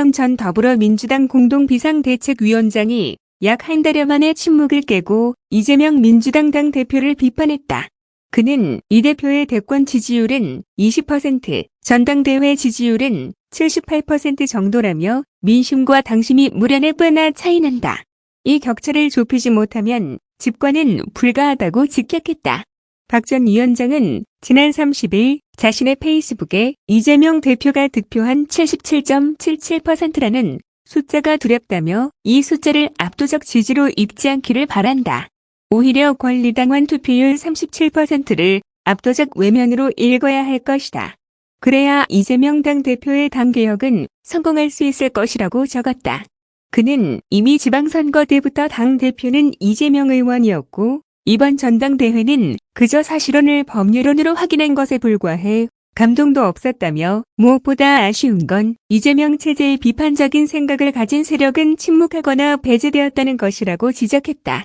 이재명 전 더불어민주당 공동비상대책위원장이 약 한 달여 만에 침묵을 깨고 이재명 민주당 당 대표를 비판했다. 그는 이 대표의 대권 지지율은 20%, 전당대회 지지율은 78% 정도라며 민심과 당심이 무려 4배나 차이 난다. 이 격차를 좁히지 못하면 집권은 불가하다고 직격했다. 박 전 위원장은 지난 30일 자신의 페이스북에 이재명 대표가 득표한 77.77%라는 숫자가 두렵다며 이 숫자를 압도적 지지로 입지 않기를 바란다. 오히려 권리당원 투표율 37%를 압도적 외면으로 읽어야 할 것이다. 그래야 이재명 당 대표의 당개혁은 성공할 수 있을 것이라고 적었다. 그는 이미 지방선거 때부터 당 대표는 이재명 의원이었고 이번 전당대회는 그저 사실혼을 법률론으로 확인한 것에 불과해 감동도 없었다며 무엇보다 아쉬운 건 이재명 체제의 비판적인 생각을 가진 세력은 침묵하거나 배제되었다는 것이라고 지적했다.